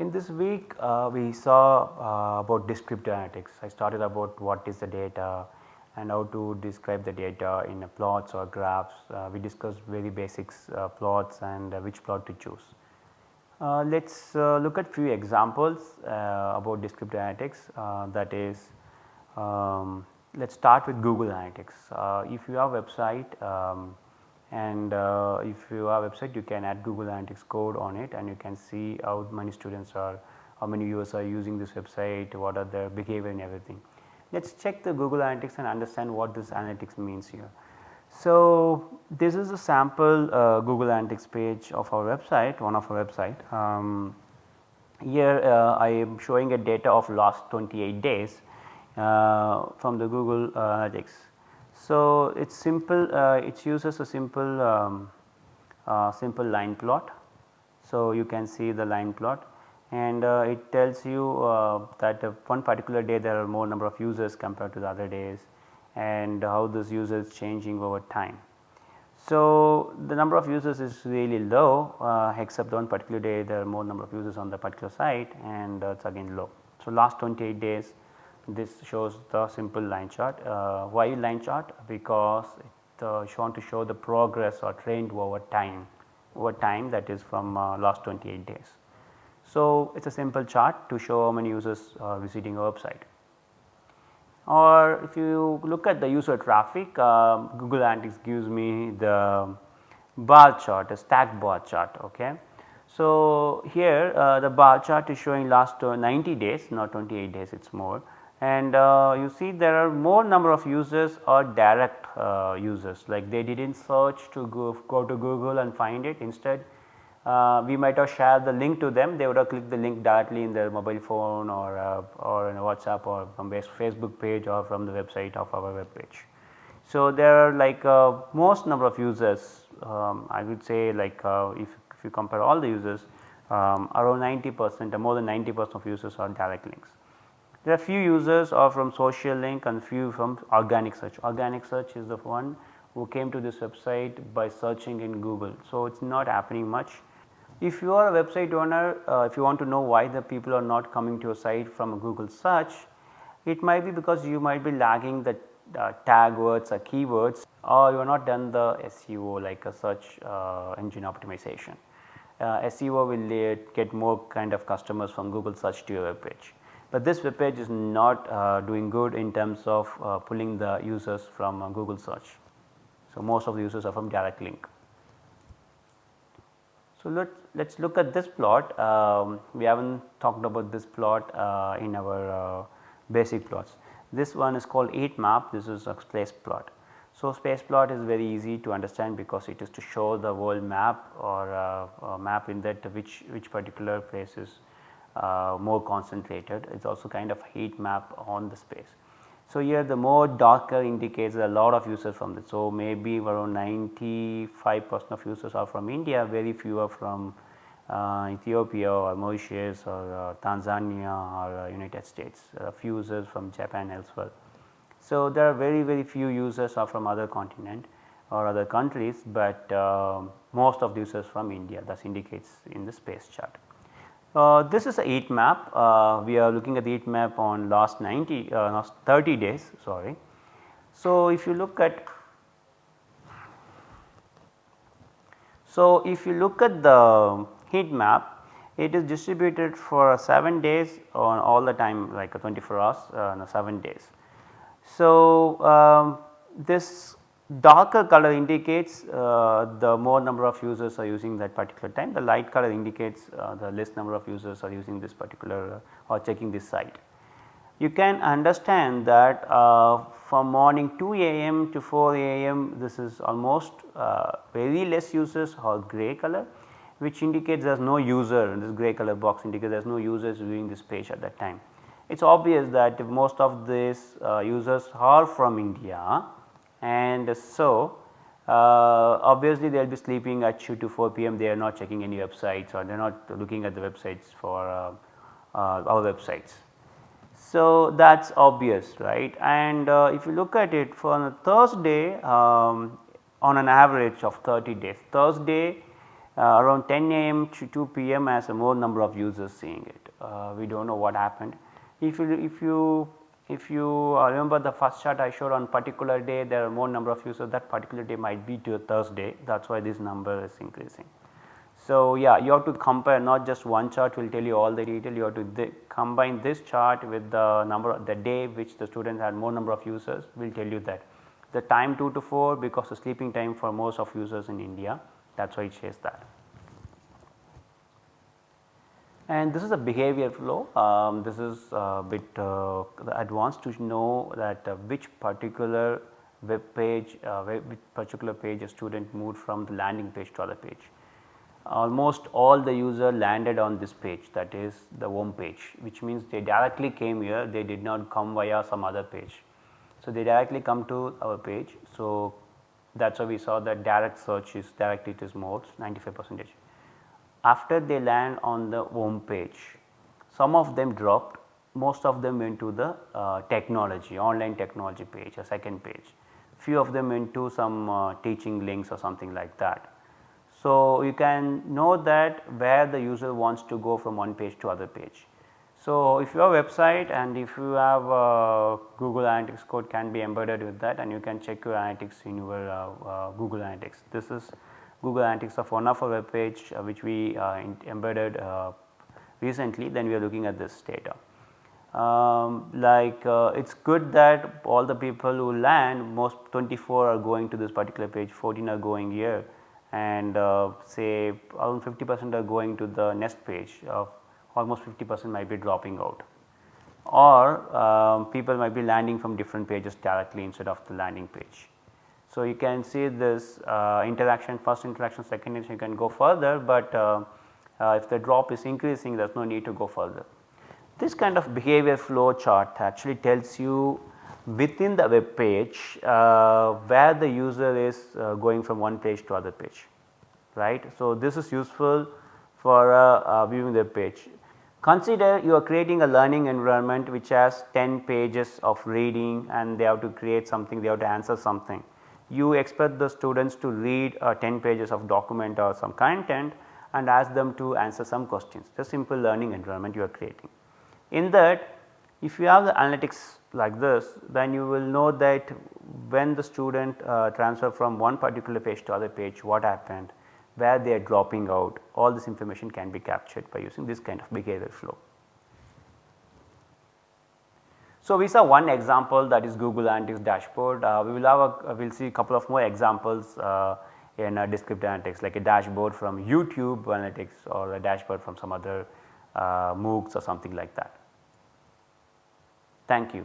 In this week uh, we saw uh, about descriptive analytics. I started about what is the data and how to describe the data in plots or graphs. Uh, we discussed very basics uh, plots and uh, which plot to choose. Uh, Let us look at few examples about descriptive analytics that is um, let us start with Google Analytics. if you have website um, and uh, if you have website you can add Google Analytics code on it and you can see how many students are how many users are using this website what are their behavior and everything. Let us check the Google Analytics and understand what this analytics means here. So, this is a sample uh, Google Analytics page of our website one of our website. Um, here uh, I am showing a data of last 28 days uh, from the Google Analytics so, it is simple uh, it uses a simple um, uh, simple line plot. So, you can see the line plot and uh, it tells you uh, that one particular day there are more number of users compared to the other days and how this user is changing over time. So, the number of users is really low uh, except one particular day there are more number of users on the particular site and uh, it is again low. So, last 28 days this shows the simple line chart. Uh, why line chart? Because it uh, want to show the progress or trend over time, over time that is from uh, last 28 days. So, it is a simple chart to show how many users are visiting a website. Or if you look at the user traffic, uh, Google Analytics gives me the bar chart, a stack bar chart. Okay. So, here uh, the bar chart is showing last uh, 90 days not 28 days it is more and uh, you see there are more number of users or direct uh, users like they did not search to go, go to Google and find it instead uh, we might have shared the link to them they would have clicked the link directly in their mobile phone or uh, or in a WhatsApp or from Facebook page or from the website of our web page. So, there are like uh, most number of users um, I would say like uh, if, if you compare all the users um, around 90 percent or more than 90 percent of users are direct links. There are few users are from social link and few from organic search. Organic search is the one who came to this website by searching in Google. So, it is not happening much. If you are a website owner, uh, if you want to know why the people are not coming to your site from a Google search, it might be because you might be lagging the uh, tag words or keywords or you have not done the SEO like a search uh, engine optimization. Uh, SEO will get more kind of customers from Google search to your web page but this web page is not uh, doing good in terms of uh, pulling the users from uh, Google search. So, most of the users are from direct link. So, let us look at this plot um, we have not talked about this plot uh, in our uh, basic plots. This one is called heat map this is a space plot. So, space plot is very easy to understand because it is to show the world map or uh, map in that which which particular places uh, more concentrated it is also kind of heat map on the space. So, here the more darker indicates a lot of users from this. So, maybe around 95 percent of users are from India very few are from uh, Ethiopia or Mauritius or uh, Tanzania or uh, United States a few users from Japan elsewhere. So, there are very very few users are from other continent or other countries, but uh, most of the users from India thus indicates in the space chart. Uh, this is a heat map, uh, we are looking at the heat map on last 90 uh, last 30 days sorry. So, if you look at so if you look at the heat map it is distributed for 7 days on all the time like 24 hours uh, no, 7 days. So, um, this darker color indicates uh, the more number of users are using that particular time, the light color indicates uh, the less number of users are using this particular uh, or checking this site. You can understand that uh, from morning 2 am to 4 am this is almost uh, very less users or grey color which indicates there is no user this grey color box indicates there is no users viewing this page at that time. It is obvious that most of these users are from India and so uh, obviously they will be sleeping at 2 to 4 pm they are not checking any websites or they are not looking at the websites for uh, uh, our websites. So, that is obvious right and if you look at it for Thursday um, on an average of 30 days Thursday uh, around 10 am to 2 pm has a more number of users seeing it. Uh, we do not know what happened. If you, if you if you uh, remember the first chart I showed on particular day there are more number of users that particular day might be to Thursday that is why this number is increasing. So, yeah you have to compare not just one chart will tell you all the detail you have to th combine this chart with the number of the day which the students had more number of users will tell you that. The time 2 to 4 because the sleeping time for most of users in India that is why it says that. And this is a behavior flow, um, this is a bit uh, advanced to know that uh, which particular web page, uh, which particular page a student moved from the landing page to other page. Almost all the user landed on this page that is the home page which means they directly came here they did not come via some other page. So, they directly come to our page. So, that is why we saw that direct search is directly it is more 95 percentage after they land on the home page some of them dropped most of them went to the uh, technology online technology page a second page few of them went to some uh, teaching links or something like that. So, you can know that where the user wants to go from one page to other page. So, if your website and if you have uh, Google Analytics code can be embedded with that and you can check your analytics in your uh, uh, Google Analytics. This is Google Analytics of one of our web page uh, which we uh, embedded uh, recently then we are looking at this data. Um, like uh, it is good that all the people who land most 24 are going to this particular page 14 are going here and say around 50 percent are going to the next page of almost 50 percent might be dropping out or um, people might be landing from different pages directly instead of the landing page. So, you can see this uh, interaction first interaction second interaction you can go further, but uh, uh, if the drop is increasing there is no need to go further. This kind of behavior flow chart actually tells you within the web page uh, where the user is uh, going from one page to other page right. So, this is useful for viewing the page. Consider you are creating a learning environment which has 10 pages of reading and they have to create something they have to answer something you expect the students to read uh, 10 pages of document or some content and ask them to answer some questions the simple learning environment you are creating. In that if you have the analytics like this then you will know that when the student uh, transfer from one particular page to other page what happened where they are dropping out all this information can be captured by using this kind of behavior flow. So, we saw one example that is Google Analytics dashboard. Uh, we will have a, we will see a couple of more examples uh, in uh, descriptive analytics like a dashboard from YouTube analytics or a dashboard from some other uh, MOOCs or something like that. Thank you.